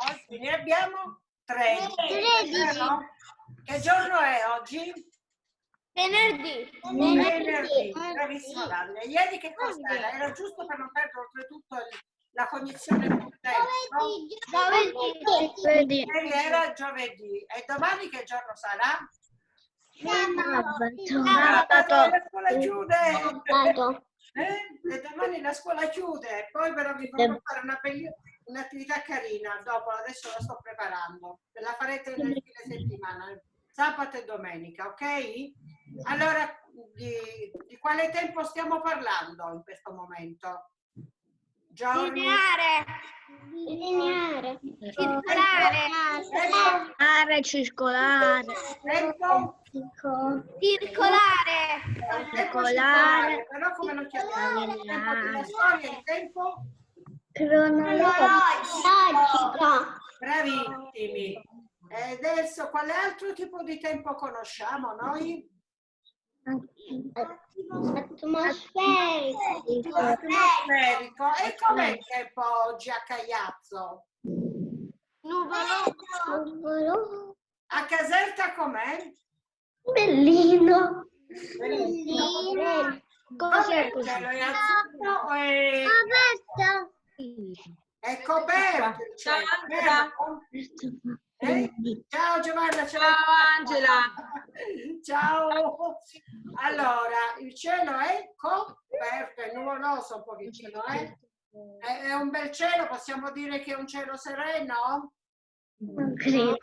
Oggi ne abbiamo 13. 13. vero? Che giorno è oggi? Venerdì. Venerdì. Bravissimo Dalle. Ieri che cos'era? Era giusto per non perdere oltretutto la cognizione del tempo. no? Giovedì. Ieri era giovedì. E domani che giorno sarà? Sabato. La scuola chiude. Sabato. Eh? E domani la scuola chiude, poi però vi farò fare una belli- un'attività carina, dopo adesso la sto preparando, ve la farete nel fine settimana, sabato e domenica, ok? Allora, di, di quale tempo stiamo parlando in questo momento? Giorni? Lineare. Lineare. Circolare. Circolare. Circolare. Tempo? Circolare. Circolare. Però come lo chiamiamo? Il tempo della storia, il tempo? Cronologico. Bravissimi. E adesso quale altro tipo di tempo conosciamo noi? Atmosferico. Atmosferico. E com'è il tempo oggi a Cagliazzo? Nuvoloso. A Caserta com'è? Bellino. Bellino. Cos'è Il cielo è azzurro o è, coperto vero? Eh? Ciao Giovanna, ciao. Ciao Angela. Ciao. Allora, il cielo è coperto, è nuvoloso un pochettino, eh? È, è un bel cielo, possiamo dire che è un cielo sereno? Non credo.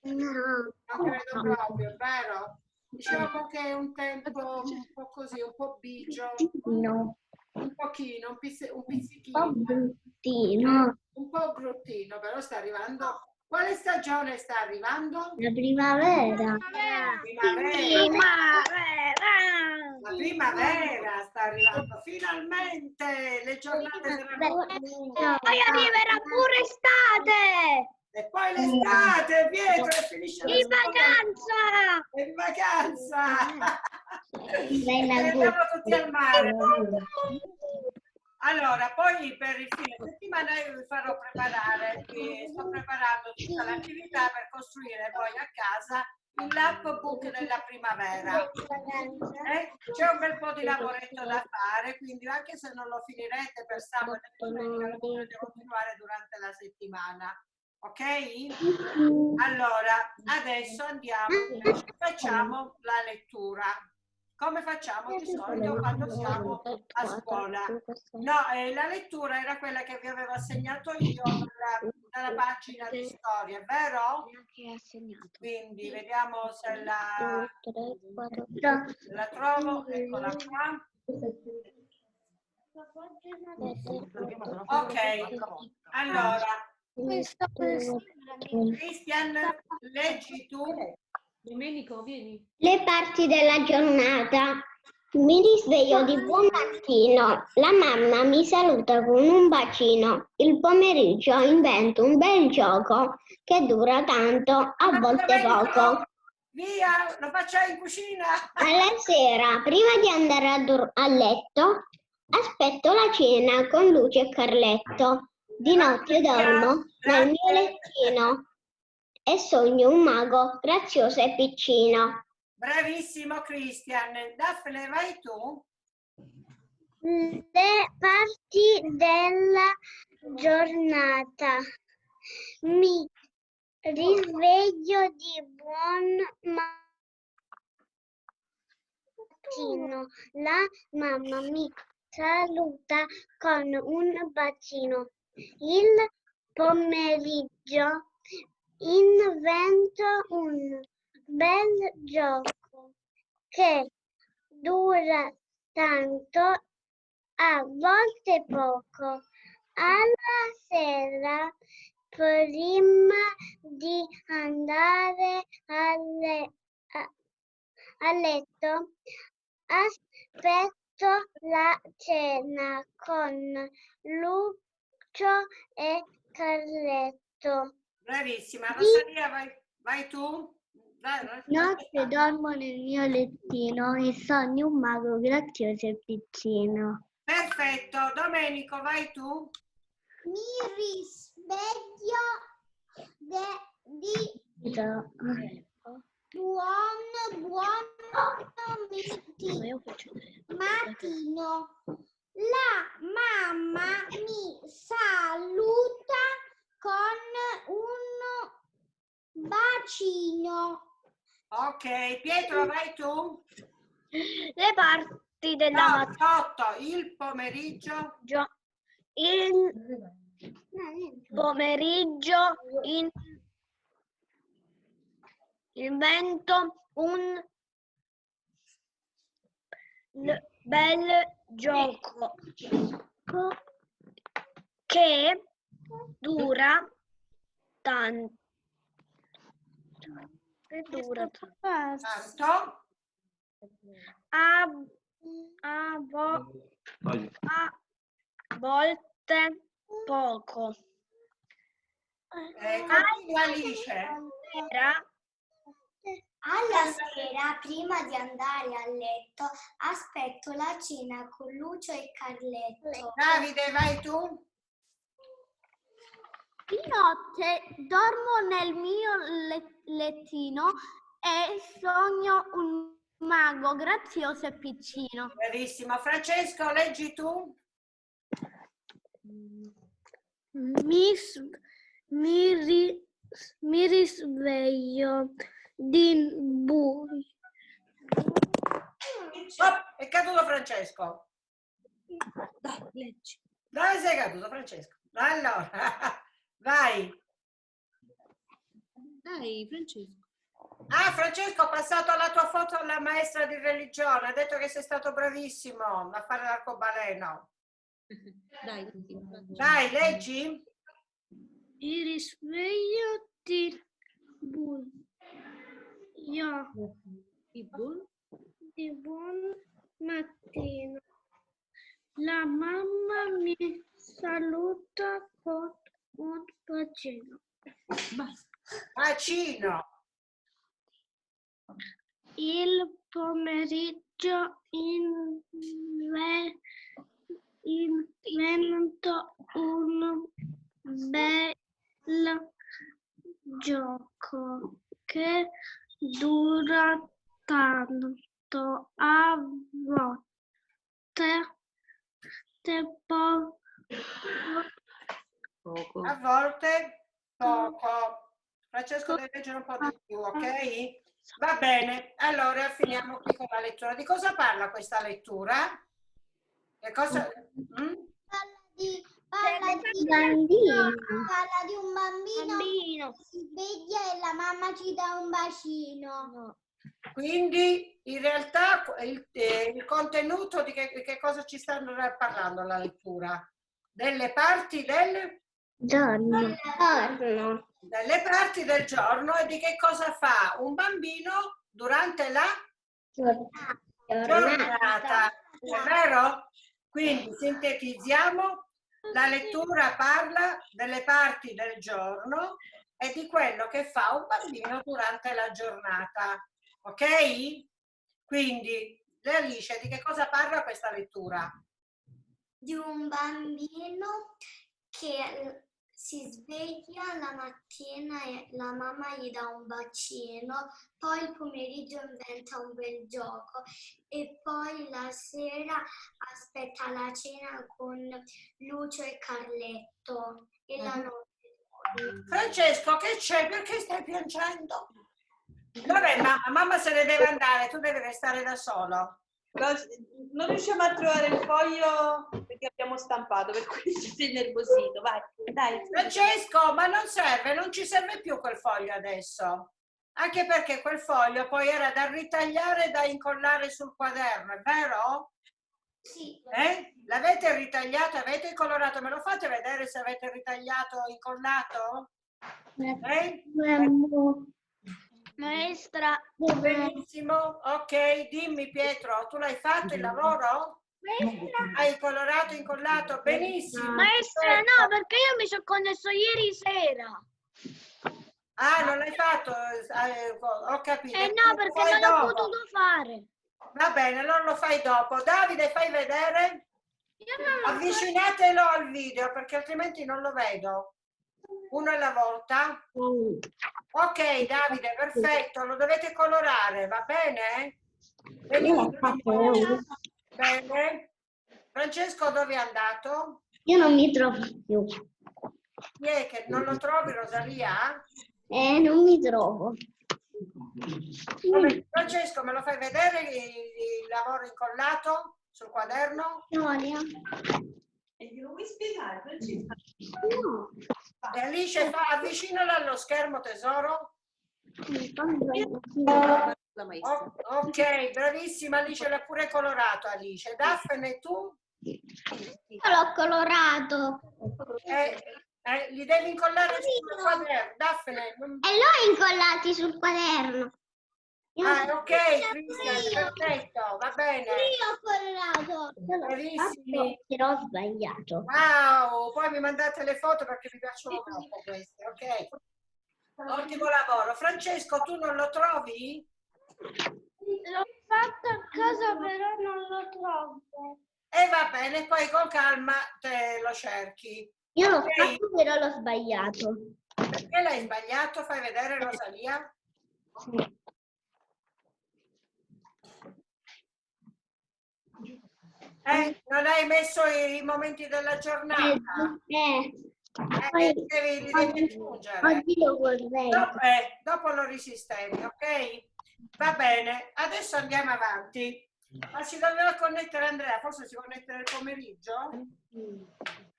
Non credo proprio, vero? Diciamo che è un tempo un po' così, un po' bigio, No. Un pochino, un, pizz- un Un po' pizzichino, bruttino. un po' bruttino, però sta arrivando. Quale stagione sta arrivando? La primavera. Primavera. La primavera sta arrivando, finalmente le giornate saranno. Poi arriverà pure estate. E poi l'estate, Pietro, e finisce In vacanza. In vacanza! La E andiamo tutti al mare. Allora, poi per il fine settimana io vi farò preparare, sto preparando tutta l'attività per costruire poi a casa il lapbook della primavera. Eh? C'è un bel po' di lavoretto da fare, quindi anche se non lo finirete per sabato e domenica, lo potete continuare durante la settimana. Ok? Allora, adesso andiamo, facciamo la lettura. Come facciamo di solito quando siamo a scuola? No, eh, la lettura era quella che vi avevo assegnato io dalla, dalla pagina di storia, vero? Quindi vediamo se la, la trovo, eccola qua. Ok, allora, Christian, leggi tu. Domenico, vieni. Le parti della giornata. Mi risveglio di buon mattino. La mamma mi saluta con un bacino. Il pomeriggio invento un bel gioco che dura tanto, a volte poco. Via, lo facciamo in cucina. Alla sera, prima di andare a, a letto, aspetto la cena con luce e Carletto. Di notte dormo nel mio lettino e sogno un mago grazioso e piccino. Bravissimo Christian. Daphne, vai tu. Le parti della giornata. Mi risveglio di buon mattino. La mamma mi saluta con un bacino. Il pomeriggio invento un bel gioco che dura tanto, a volte poco. Alla sera, prima di andare alle- a, a letto, aspetto la cena con Lucio e Carletto. Bravissima. Rosalia, vai, vai tu. Vai, Notte dormo nel mio lettino e sogno un mago grazioso e piccino. Perfetto. Domenico, vai tu. Mi risveglio de- di buon, buon miti- mattino. La mamma mi saluta con un bacino. Ok, Pietro, vai tu. Le parti della No, sotto, il pomeriggio. maggio, il pomeriggio, in, il vento, un bel gioco che dura tanto. Dura tanto. Tanto. A, a, vo- a volte poco. Eh. Era Alla sera, prima di andare a letto, aspetto la cena con Lucio e Carletto. Davide, vai tu. Di notte dormo nel mio le- lettino e sogno un mago grazioso e piccino. Benissimo. Francesco, leggi tu. Mi, mi, ri- mi risveglio di buio. Oh, è caduto Francesco. Dai, leggi. Dove sei caduto Francesco? Allora, vai. Dai, Francesco. Ah, Francesco, ho passato la tua foto alla maestra di religione. Ha detto che sei stato bravissimo a fare l'arcobaleno. Dai. Dai, leggi. Mi risveglio di buio. Il buon Di buon mattino. La mamma mi saluta con un bacino. Bacino. Il pomeriggio inve- invento un bel gioco che dura tanto a volte te po- Poco. A volte poco. Francesco deve leggere un po' di più, ok? Va bene, allora finiamo qui con la lettura. Di cosa parla questa lettura? Che cosa... Mm? Parla di, parla di, parla di un bambino, che si sveglia e la mamma ci dà un bacino. Quindi in realtà il, eh, il contenuto di che, di che cosa ci stanno parlando la lettura? Delle parti del, Giorno. Giorno. delle parti del giorno e di che cosa fa un bambino durante la giornata. È vero? Quindi sintetizziamo, la lettura parla delle parti del giorno e di quello che fa un bambino durante la giornata. Ok? Quindi, Alice, di che cosa parla questa lettura? Di un bambino che si sveglia la mattina e la mamma gli dà un bacino, poi il pomeriggio inventa un bel gioco e poi la sera aspetta la cena con Lucio e Carletto e la notte. Francesco, che c'è? Perché stai piangendo? Vabbè, mamma, mamma se ne deve andare, tu devi restare da solo. Non riusciamo a trovare il foglio abbiamo stampato, per cui ci sei nervosito. Vai, dai. Francesco, ma non serve, non ci serve più quel foglio adesso. Anche perché quel foglio poi era da ritagliare e da incollare sul quaderno, è vero? Sì, Eh? L'avete ritagliato, avete colorato? Me lo fate vedere se avete ritagliato o incollato? Eh? maestra, Benissimo, ok, dimmi Pietro, tu l'hai fatto il lavoro? Hai colorato, incollato? Benissimo. Maestra, no, perché io mi sono connesso ieri sera. Ah, non l'hai fatto? Eh, ho capito. Eh no, perché non l'ho potuto fare. Va bene, allora lo fai dopo. Davide, fai vedere? Avvicinatelo al video perché altrimenti non lo vedo. Uno alla volta? Ok, Davide, perfetto, lo dovete colorare, va bene? Fatto. Bene. Francesco dove è andato? Io non mi trovo più. Chi è che non lo trovi, Rosalia? Eh, non mi trovo. Vabbè, Francesco, me lo fai vedere il, il lavoro incollato sul quaderno? Storia? E glielo vuoi spiegare, Francesca? No. E Alice, fa, avvicinalo allo schermo, tesoro. La maestra. O- ok, bravissima Alice, l'ha pure colorato Alice. Daphne, tu? Io l'ho colorato. Eh, eh, li devi incollare sul quaderno. Daphne, non- E l'ho incollati sul quaderno. Io Ah, ok, Cristian, Io perfetto, va bene. ho collato. Bravissimi. Però ho sbagliato. Wow, poi mi mandate le foto perché mi piacciono troppo queste, ok? Ottimo lavoro. Francesco, tu non lo trovi? L'ho fatto a casa, però non lo trovo. E va bene, poi con calma te lo cerchi. Io l'ho Ok. fatto, però l'ho sbagliato. Perché l'hai sbagliato? Fai vedere Rosalia. Eh, non hai messo i momenti della giornata. Eh, Eh, poi- li devi, devi aggiungere. Dopo, eh, dopo lo risistemi, ok? Va bene, adesso andiamo avanti. Ma si doveva connettere Andrea, forse si connette nel pomeriggio?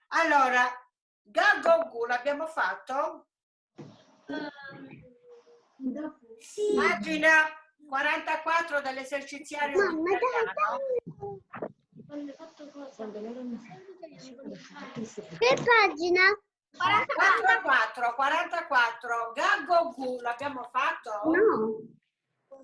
Allora, Gagogu l'abbiamo fatto? Pagina 44 dell'eserciziario di Mamma, italiano. Che pagina? 44, 44, Gagogu l'abbiamo fatto? No.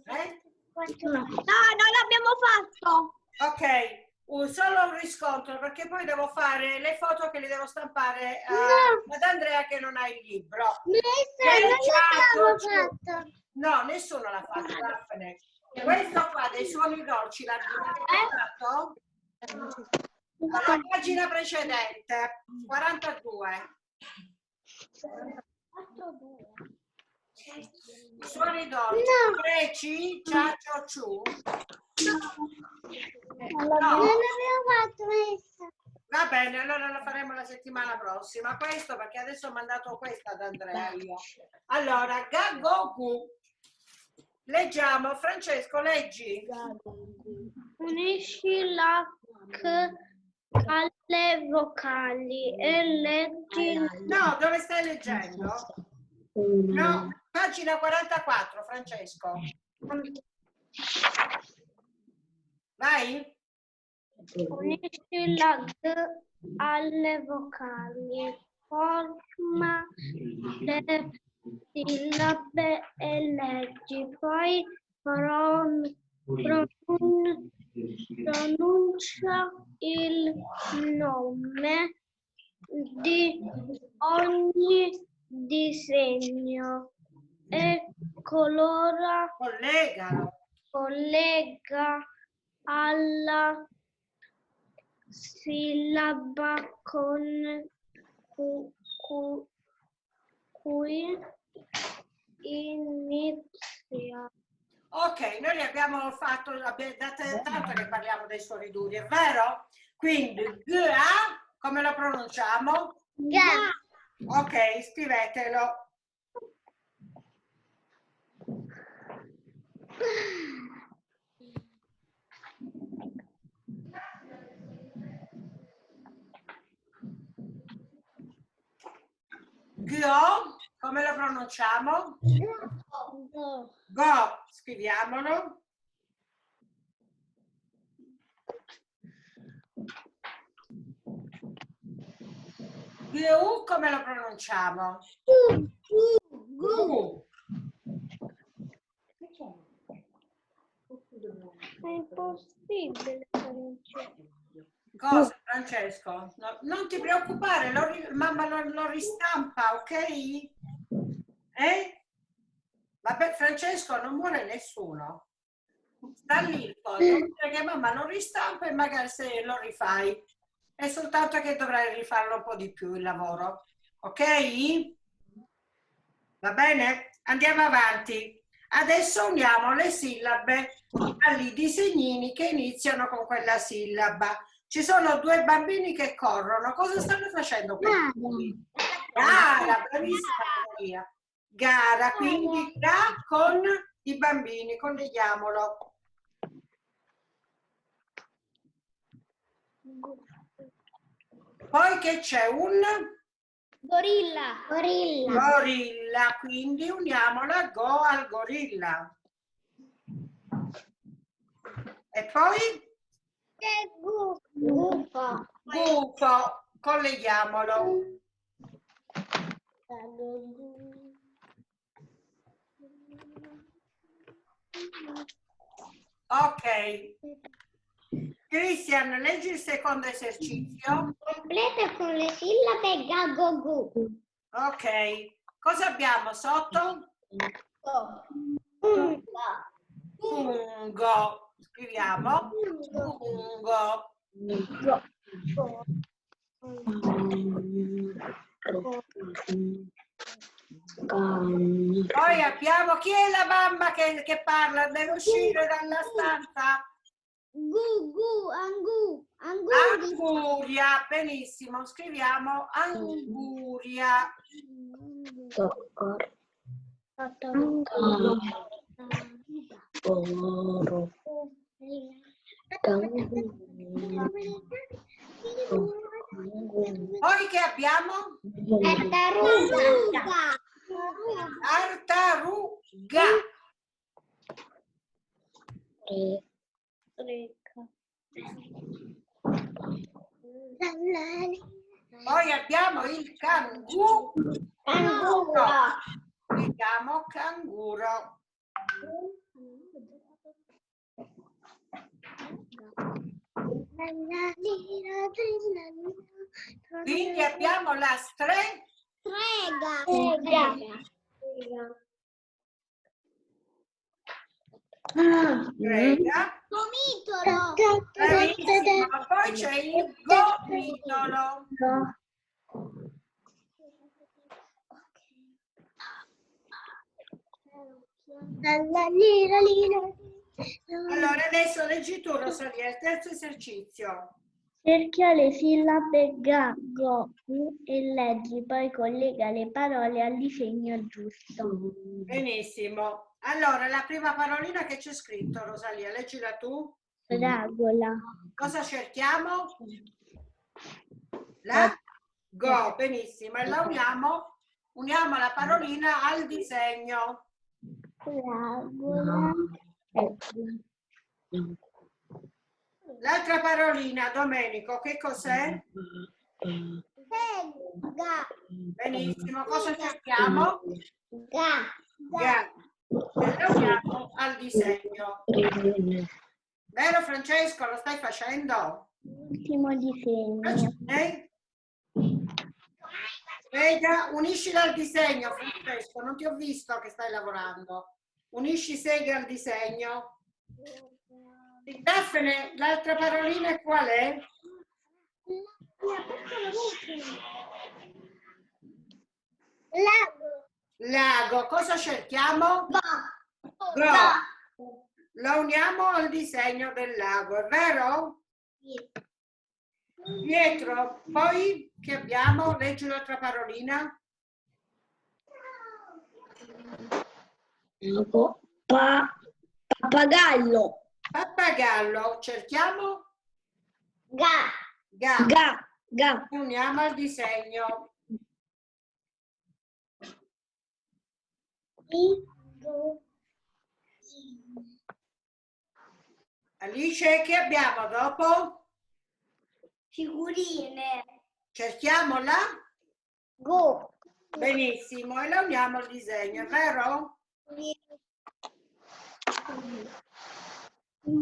Eh? No, non l'abbiamo fatto. Ok, un solo un riscontro perché poi devo fare le foto che le devo stampare a- No. ad Andrea che non ha il libro. Eh, fatto. No, nessuno l'ha fatto. Daphne. Questo qua dei suoni dolci l'abbiamo fatto? Alla pagina precedente, 42. Suoni dolci. No. Preci, ciaccio, ciu. Non l'abbiamo fatto, mister. Va bene, allora lo faremo la settimana prossima. Questo perché adesso ho mandato questa ad Andrea io. Allora, Gagoku. Leggiamo. Francesco, leggi. Unisci la C alle vocali e leggi No, dove stai leggendo? No, pagina 44, Francesco. Vai. Unisci la G alle vocali, forma le sillabe e leggi, poi pron- pronun- pronuncia il nome di ogni disegno e colora Collegalo. collega alla sillaba con cu- cu- cui inizia. Ok, noi li abbiamo fatto, abbiamo dato tanto che parliamo dei suoni duri, è vero? Quindi, GA, come lo pronunciamo? Ga. Ok, scrivetelo. Go, come lo pronunciamo? Go, scriviamolo. Gu, come lo pronunciamo? Gu. È impossibile Francesco. Cosa, Francesco? No, non ti preoccupare, lo mamma lo, lo ristampa, ok? Eh? Vabbè, Francesco, non muore nessuno. Sta lì il foglio, che mamma lo ristampa e magari se lo rifai. È soltanto che dovrai rifarlo un po' di più il lavoro, ok? Va bene? Andiamo avanti. Adesso uniamo le sillabe agli disegnini che iniziano con quella sillaba. Ci sono due bambini che corrono. Cosa stanno facendo? Gara. bravissima Maria. Gara, quindi ga con i bambini, colleghiamolo. Poi che c'è un Gorilla. Gorilla. gorilla, quindi uniamola go al gorilla. E poi Gufo. gufo, colleghiamolo. Ok. Cristian, leggi il secondo esercizio. Completa con le sillabe gagogu. Ok. Cosa abbiamo sotto? Ungo. Fungo. Scriviamo. Fungo. Poi abbiamo chi è la mamma che, che parla? Deve uscire dalla stanza. Gu, gu, angu. Anguri. Anguria, benissimo. Scriviamo anguria. Poi che abbiamo? Tartaruga. Tartaruga. Poi abbiamo il canguro. Canguro. Scriviamo canguro. Quindi abbiamo la stre, Strega. strega. Gomitolo. Bravissimo. Poi c'è il gomitolo. Allora adesso leggi tu Rosalia, il terzo esercizio. Cerchia le sillabe ga, go, u e leggi, poi collega le parole al disegno giusto. Benissimo. Allora, la prima parolina che c'è scritto, Rosalia, leggila tu. Fragola, Cosa cerchiamo? La go, benissimo. E la uniamo, uniamo la parolina al disegno. fragola, L'altra parolina, Domenico, che cos'è? Benissimo. Cosa cerchiamo? Ga. Ga. E la uniamo al disegno. Vero Francesco, lo stai facendo? ultimo disegno. Eh? Sega, uniscila al disegno, Francesco, non ti ho visto che stai lavorando. Unisci Sega al disegno. Daphne, l'altra parolina qual è? Lago. Lago. Cosa cerchiamo? Go. La uniamo al disegno del lago, è vero? Pietro, poi che abbiamo? Leggi l'altra parolina. Pa- pappagallo, Pappagallo, cerchiamo? Ga. Ga. ga, ga, Uniamo al disegno. Alice, che abbiamo dopo? Figurine. Cerchiamola? Go. Benissimo, e la uniamo al disegno, è vero?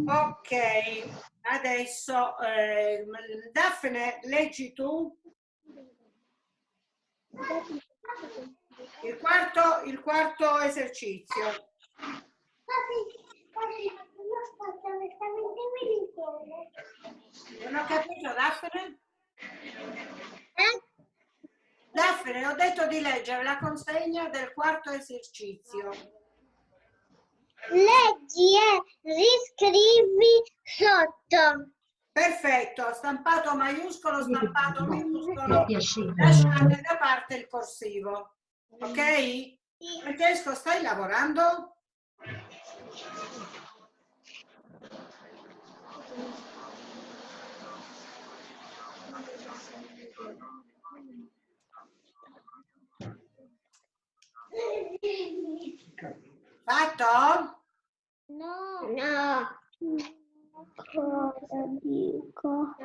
Ok, adesso eh, Daphne, leggi tu il quarto, il quarto esercizio. Non ho capito, Daphne? Daphne, ho detto di leggere la consegna del quarto esercizio. Leggi e riscrivi sotto. Perfetto, stampato maiuscolo, stampato minuscolo, lasciate da parte il corsivo. Ok? Francesco, stai lavorando? Fatto? No. No. Cosa dico?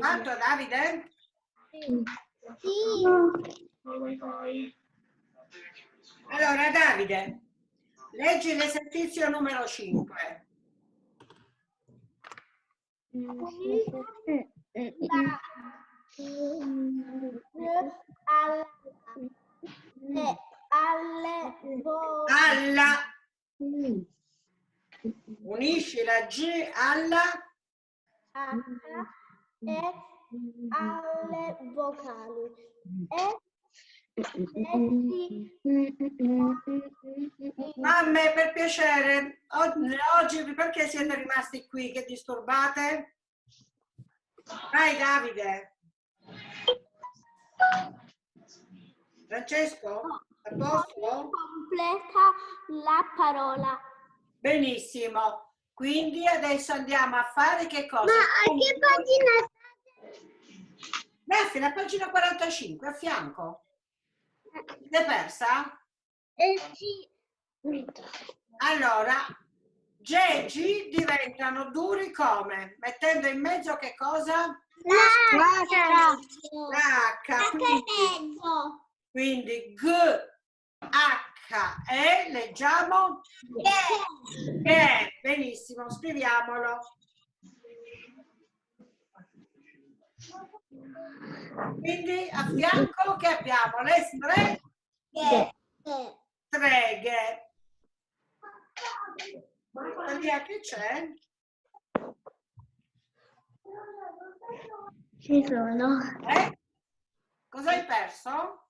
Fatto Davide? Sì. Allora Davide, leggi l'esercizio numero 5. Alle, alle vo- Alla, unisci la G alla e alle vocali. E Mamme, per piacere, oggi perché siete rimasti qui? Che disturbate? Vai Davide. Francesco, a posto? completa la parola. Benissimo. Quindi adesso andiamo a fare che cosa? a che pagina Daphne, a pagina 45, a fianco. L'hai persa? Eh sì. Allora, G e G diventano duri come? Mettendo in mezzo che cosa? La H. Quindi, quindi G, H, E, leggiamo? E. Benissimo, scriviamolo. Quindi a fianco che abbiamo le stre- streghe. Via che c'è? Ci sono. Eh? Cosa hai perso?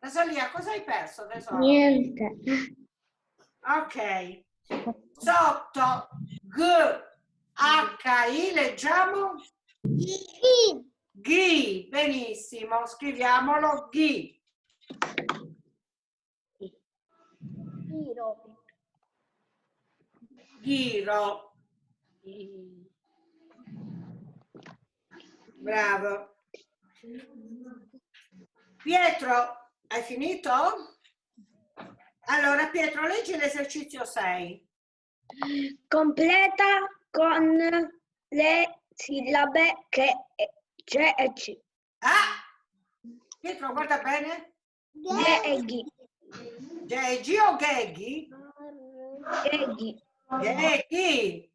Rosalia, cosa hai perso tesoro? Niente. Ok. Sotto G, H, I leggiamo Ghi. Benissimo, scriviamolo Ghi. Giro. Ghiro. Bravo. Pietro, hai finito? Allora Pietro, leggi l'esercizio 6. Completa con le sillabe che G e C. Ah! Pietro, guarda bene. G e G. Geggi o Geghi? G e G. Geghi.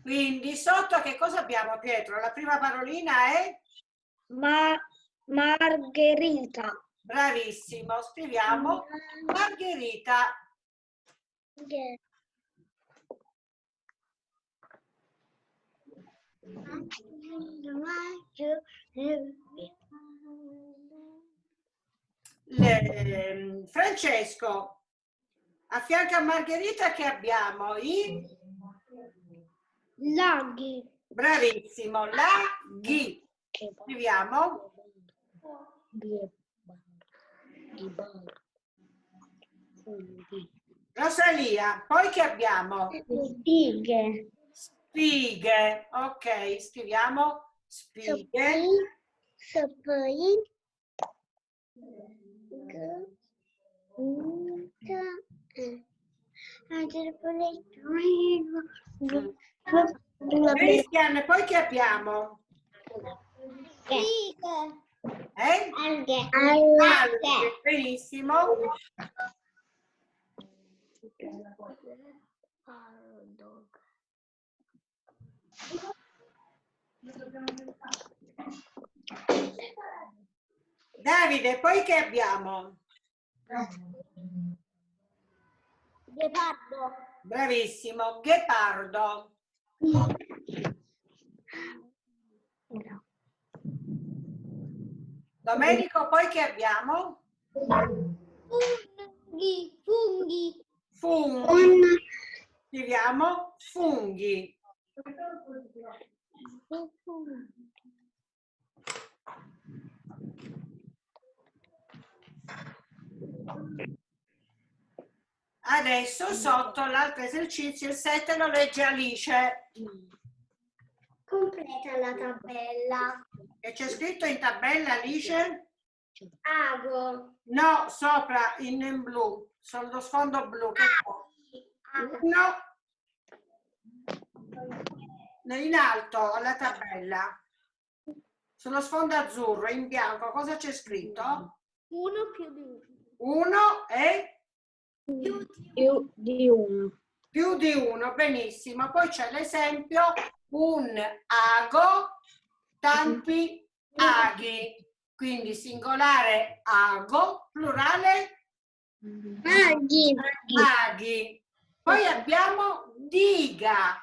Quindi sotto che cosa abbiamo Pietro? La prima parolina è Ma Margherita. bravissimo. Scriviamo Margherita. Le- Francesco, a fianco a Margherita che abbiamo? I Laghi. bravissimo, la ghi. Scriviamo Rosalia, poi che abbiamo? Spighe. Spighe, ok, scriviamo spighe. Poi Cristian, poi che abbiamo? Eh? Alghe. Alghe, benissimo. Davide, poi che abbiamo? Ghepardo. Bravissimo, ghepardo. Domenico, poi che abbiamo? Funghi, funghi. Funghi. Scriviamo funghi. Adesso sotto l'altro esercizio, il 7 lo legge Alice. Completa la tabella. Che c'è scritto in tabella Alice? Ago. No, sopra in, blu, sullo sfondo blu. Che Ago. No. In alto alla tabella. Sullo sfondo azzurro, in bianco, cosa c'è scritto? Uno più di uno. Uno e Più di uno. più di uno, benissimo. Poi c'è l'esempio, un ago, tanti aghi. Quindi singolare ago, plurale Maghi. aghi. Poi abbiamo diga,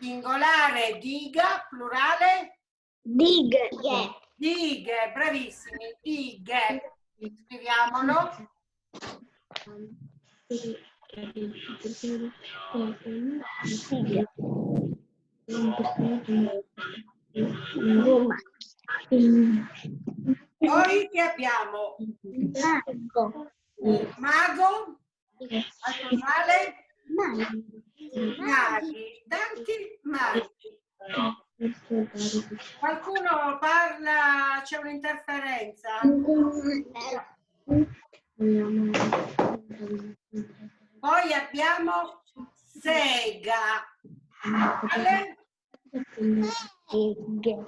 singolare diga, plurale Dighe. dighe, bravissimi, dighe. Scriviamolo. Poi che abbiamo? Mago. Mago, al plurale maghi, tanti maghi. Qualcuno parla, c'è un'interferenza? Poi abbiamo sega. Vale?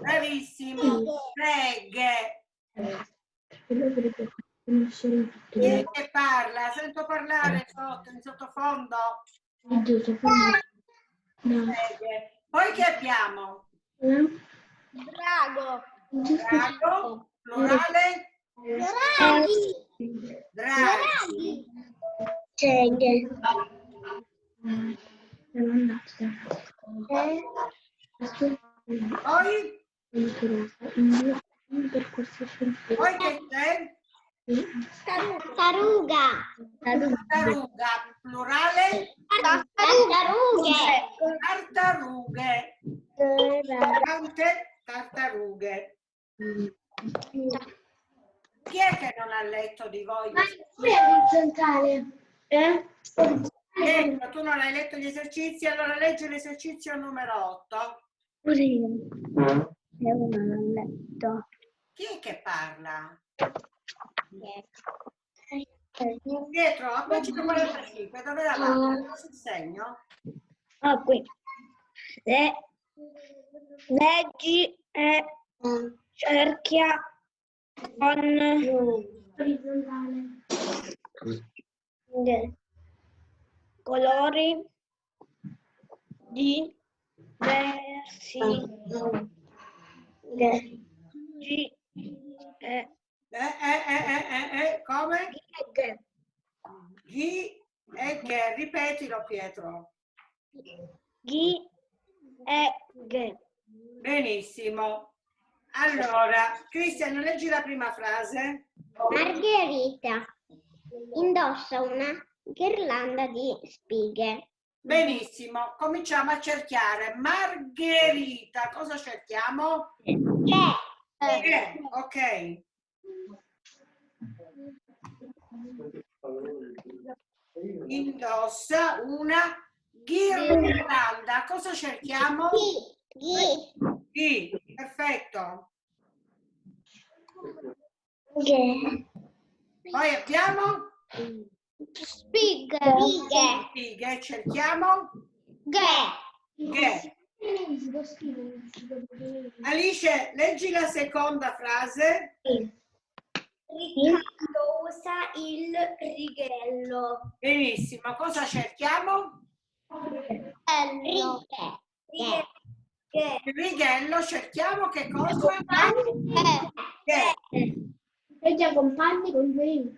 Bravissimo. Seghe. Chi è che parla? Sento parlare sotto, in sottofondo. Seghe. Poi che abbiamo? Drago. Drago, plurale, Draghi. draghi. Seghe. Poi, poi che c'è? Taruga. Tartaruga, plurale, Tartarughe. tartarughe. Tante tartarughe. Chi è che non ha letto di voi? Ecco, tu non hai letto gli esercizi, allora leggi l'esercizio numero 8. Chi è che parla? Dietro, a pagina 45, dove davanti? Cosa il segno? Ah, qui. Le, leggi e cerchia con de- colori diversi. Leggi e Eh, eh, eh, eh, eh, eh, come? Chi e che? Ripetilo Pietro. Ghi e ge. Benissimo. Allora, Cristian, leggi la prima frase. Margherita indossa una ghirlanda di spighe. Benissimo, cominciamo a cerchiare. Margherita, cosa cerchiamo? Che? Eh, ok. Indossa una ghirlanda. Cosa cerchiamo? Ghi. Sì, perfetto. Ge. Poi abbiamo Spighe. Spighe. cerchiamo Ge. che. Alice, leggi la seconda frase. Riccardo usa il righello. Benissimo, cosa cerchiamo? Righe. Che? Il righello cerchiamo che cosa? Che. E già compagni con due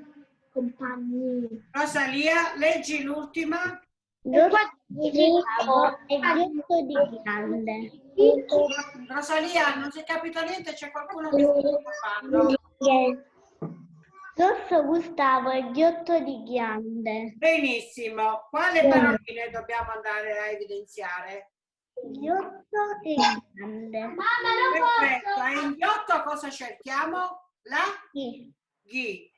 compagni. Rosalia, leggi l'ultima. Rosalia, non si è capito niente, c'è qualcuno che sta parlando. Rosso Gustavo e ghiotto di grande. Benissimo, quale paroline dobbiamo andare a evidenziare? Ghiotto e grande. Perfetto, e in ghiotto cosa cerchiamo? La Sì. ghi.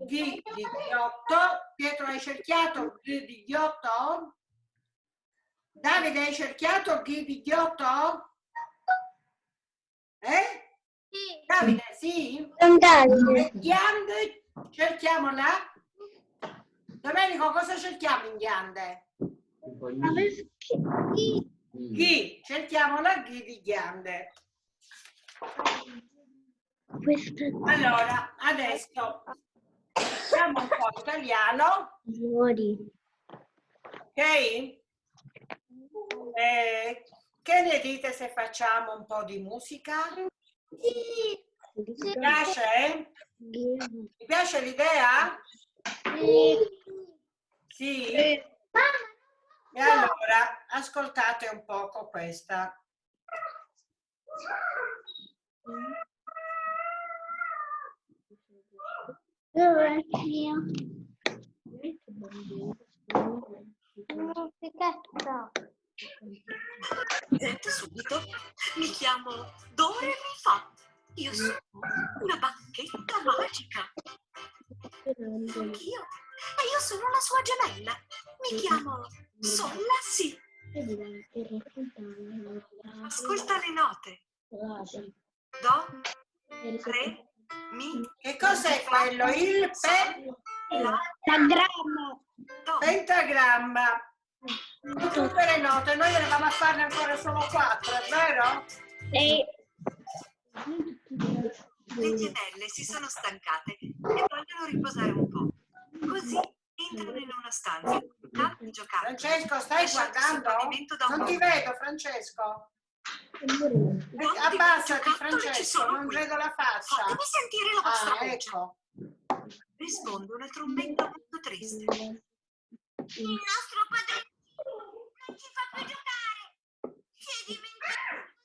Ghi di ghiotto. Pietro hai cerchiato ghi di ghiotto? Davide hai cerchiato ghi di ghiotto? Eh? Davide, sì? E ghiande, cerchiamola? Domenico, cosa cerchiamo in ghiande? Ghi, cerchiamo la ghi di ghiande. Allora, adesso facciamo un po' italiano, ok? Eh, che ne dite se facciamo un po' di musica? Vi piace? Vi piace l'idea? Sì? E allora, ascoltate un poco questa. Dove io? Sente subito, mi chiamo Dore Mi Fa. Io sono una bacchetta magica. Anch'io. E io sono la sua gemella. Mi chiamo Solla Sì. Ascolta le note. Do, Re, Mi, Che cos'è quello? Il pe- Pentagramma. Pentagramma. Tutte le note, noi eravamo a farne ancora solo quattro, è vero? E Le gemelle si sono stancate e vogliono riposare un po'. Così entrano in una stanza, tanti giocare. Francesco, stai guardando? Non ti vedo, Francesco. Abbassati, Francesco, non qui. vedo la faccia. Fatemi sentire la vostra Ah, voce. ecco. Risponde una trombetta molto triste. Il nostro padrino non ci fa più giocare. Si è dimenticato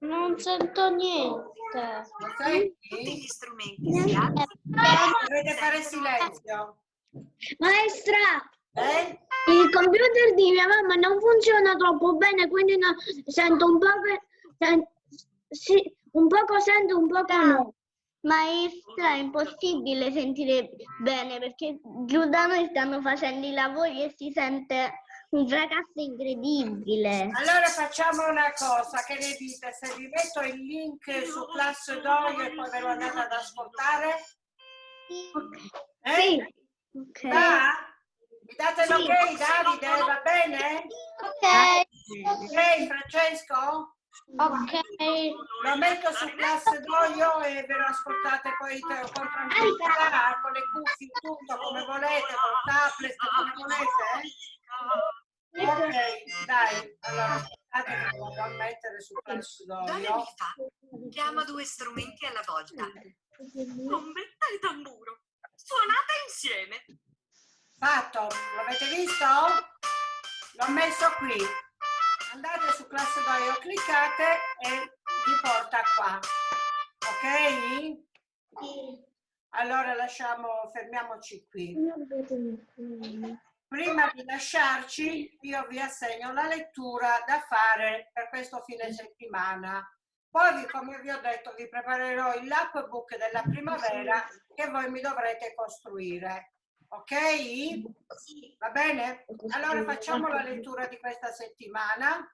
non sento niente. Lo Tutti gli strumenti si alzano Dovete fare silenzio. Maestra, Eh? il computer di mia mamma non funziona troppo bene, quindi no- sento un po' che, sen- sì, un poco sento, un poco no. Maestra, è impossibile sentire bene perché giù da noi stanno facendo i lavori e si sente un fracasso incredibile. Allora facciamo una cosa, che ne dite? Se vi metto il link su Class Doio e poi ve lo andate ad ascoltare? Eh? Sì. Ok. Va? Mi date l'ok, Davide? Va bene? Ok. Ok, Francesco? Ok. Lo metto su Class Doio e ve lo ascoltate poi con tranquillità, con le cuffie, tutto come volete, col tablet, come volete. eh? Ok, dai, allora aspettate che lo vado a mettere su Class Dove Doio. mi fa? Chiama due strumenti alla volta. Trombetta e tamburo. Suonate insieme. Fatto, l'avete visto? L'ho messo qui. Andate su Class Doio, cliccate e vi porta qua. Ok? Allora lasciamo, fermiamoci qui. Prima di lasciarci, io vi assegno la lettura da fare per questo fine settimana. Poi, come vi ho detto, vi preparerò il lapbook della primavera che voi mi dovrete costruire. Ok? Va bene? Allora facciamo la lettura di questa settimana,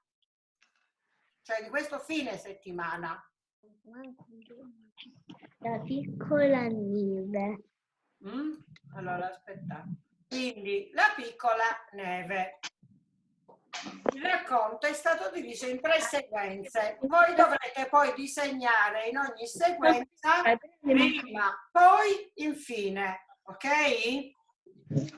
cioè di questo fine settimana. La piccola neve. Mm? Allora, aspettate. Quindi, la piccola neve. Il racconto è stato diviso in tre sequenze. Voi dovrete poi disegnare in ogni sequenza prima, poi, infine. Ok?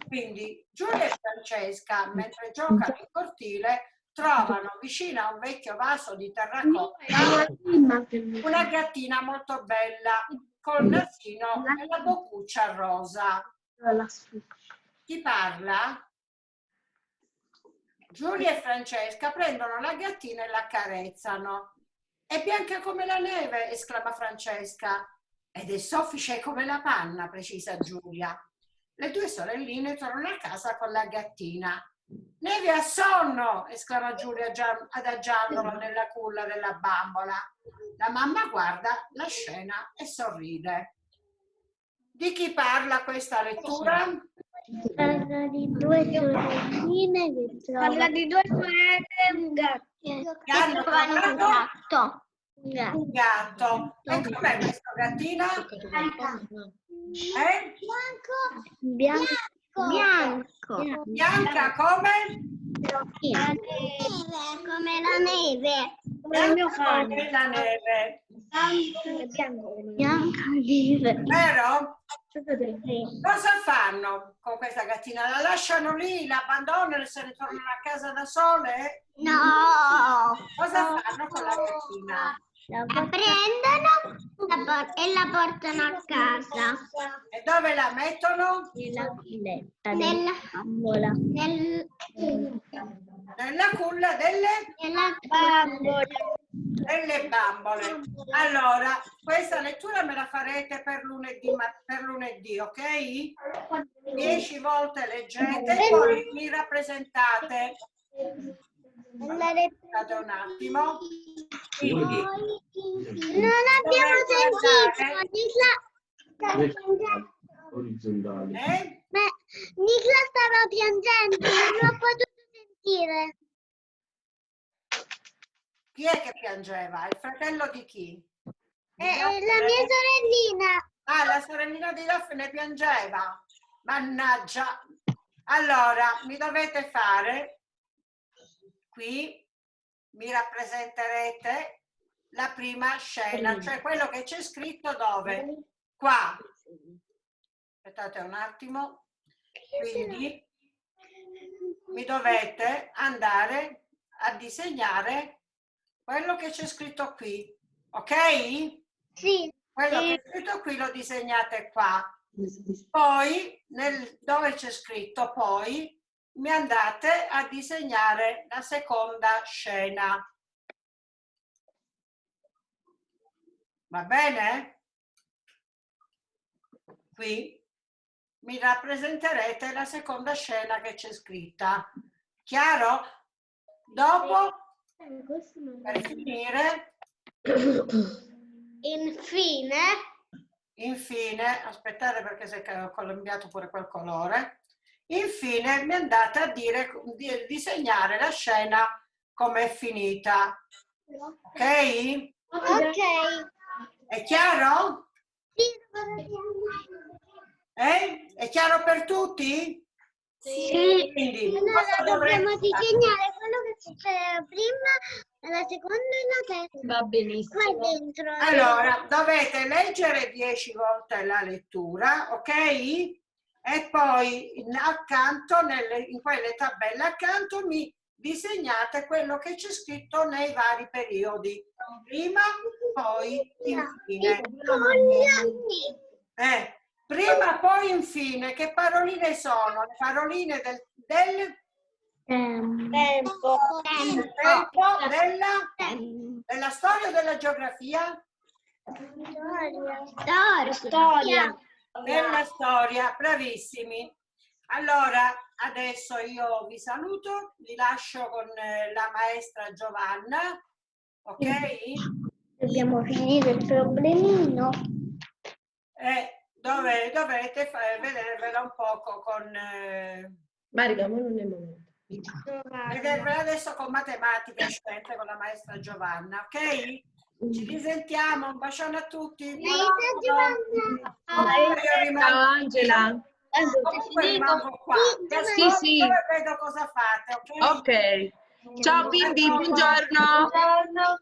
Quindi Giulia e Francesca, mentre giocano in cortile, trovano vicino a un vecchio vaso di terracotta una gattina molto bella col nasino e la boccuccia rosa. Chi parla? Giulia e Francesca prendono la gattina e la accarezzano. È bianca come la neve, esclama Francesca. Ed è soffice come la panna, precisa Giulia. Le due sorelline tornano a casa con la gattina. Neve a sonno, esclama Giulia adagiandola nella culla della bambola. La mamma guarda la scena e sorride. Di chi parla questa lettura? Parla di due sorelline che Parla di due sorelle e un gatto. Che hanno Trovano un gatto. Un gatto. un gatto. E com'è questa gattina? Eh? Bianco. Bianco. Bianca come? Come la neve. Come il mio cane. come la neve. Bianco Bianca neve. Vero? Cosa fanno con questa gattina? La lasciano lì, la abbandonano e se ne tornano a casa da sole? No. Cosa fanno con la gattina? La prendono la e la portano a casa. E dove la mettono? Nella villetta Nella, bambola. nel, Nella culla delle, nella Bambola. Delle bambole. Allora, questa lettura me la farete per lunedì, ma- per lunedì, ok? Dieci volte leggete e poi mi rappresentate. Aspettate un attimo. Quindi, Non abbiamo sentito. Nicla, orizzontali. eh? ma Nicla stava piangendo, non l'ho potuto sentire. Chi è che piangeva? Il fratello di chi? Eh, la mia sorellina. Ah, la sorellina di Daphne piangeva. Mannaggia. Allora, mi dovete fare qui, mi rappresenterete la prima scena, cioè quello che c'è scritto dove? Qua. Aspettate un attimo. Quindi mi dovete andare a disegnare quello che c'è scritto qui, ok? Sì. Quello che è scritto qui lo disegnate qua. Poi, nel- dove c'è scritto poi, mi andate a disegnare la seconda scena. Va bene? Qui mi rappresenterete la seconda scena che c'è scritta. Chiaro? Dopo, per finire, Infine, Infine, aspettate perché si è ca- cambiato pure quel colore. Infine mi andate a dire, di disegnare la scena come è finita. Ok? ok. È chiaro? Eh? È chiaro per tutti? Sì. Quindi, Allora cosa dobbiamo fare? disegnare quello che succede prima, la seconda e la terza. Va benissimo. Qua dentro. Allora, dovete leggere 10 volte la lettura, ok? E poi in- accanto, nelle, in quelle tabelle accanto, mi disegnate quello che c'è scritto nei vari periodi. Prima, poi, infine. Con gli anni. Eh, prima, poi, infine. Che paroline sono? Le paroline del, del Tempo. tempo, della, della storia o della geografia? Storia. Storia. Della storia, bravissimi. Allora, adesso io vi saluto, vi lascio con eh, la maestra Giovanna, ok? Dobbiamo finire il problemino. E dove dovete vedervela un poco con... eh, Marica, ma non è il momento. vedervela adesso con matematica e scienze con la maestra Giovanna, ok? Ci risentiamo, un bacione a tutti. Rimango- Ciao Angela. comunque rimango qua. Sì, sì. vedo cosa fate, ok? Ok. Ciao bimbi, buongiorno. Buongiorno.